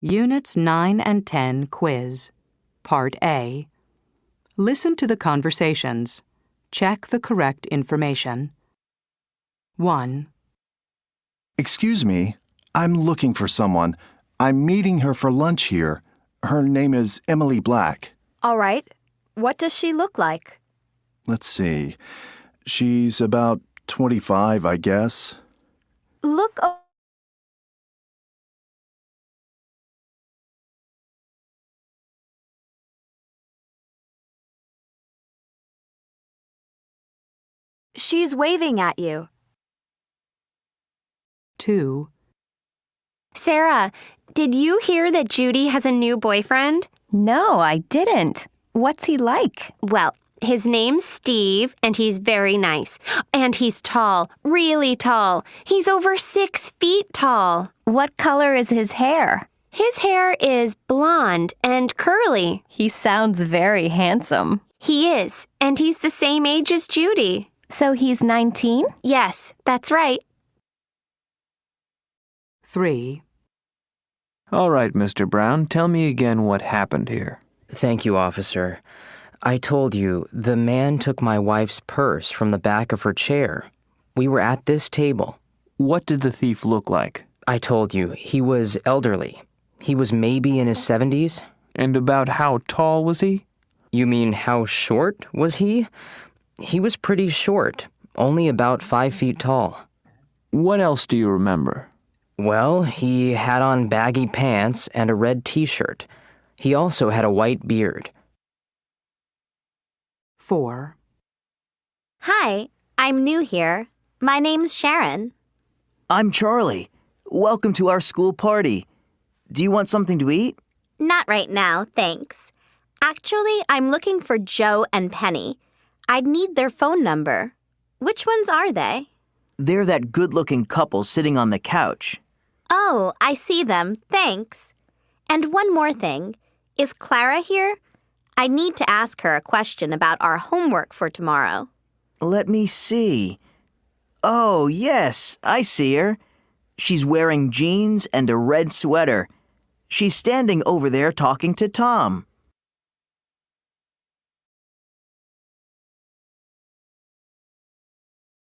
Units 9 and 10 quiz. Part A. Listen to the conversations. Check the correct information. 1, Excuse me, I'm looking for someone. I'm meeting her for lunch here. Her name is Emily Black. All right. What does she look like? Let's see. She's about 25, I guess. Look. She's waving at you. 2, Sarah, did you hear that Judy has a new boyfriend? No, I didn't. What's he like? Well, his name's Steve, and he's very nice. And he's tall, really tall. He's over six feet tall. What color is his hair? His hair is blonde and curly. He sounds very handsome. He is, and he's the same age as Judy. So he's 19? Yes, that's right. 3, All right, Mr. Brown, tell me again what happened here. Thank you, officer. I told you, the man took my wife's purse from the back of her chair. We were at this table. What did the thief look like? I told you, he was elderly. He was maybe in his 70s. And about how tall was he? You mean how short was he? He was pretty short, only about five feet tall. What else do you remember? Well, he had on baggy pants and a red t shirt. He also had a white beard. 4, Hi, I'm new here. My name's Sharon. I'm Charlie. Welcome to our school party. Do you want something to eat? Not right now, thanks. Actually, I'm looking for Joe and Penny. I'd need their phone number. Which ones are they? They're that good looking couple sitting on the couch. Oh, I see them. Thanks. And one more thing. Is Clara here? I need to ask her a question about our homework for tomorrow. Let me see. Oh, yes, I see her. She's wearing jeans and a red sweater. She's standing over there talking to Tom.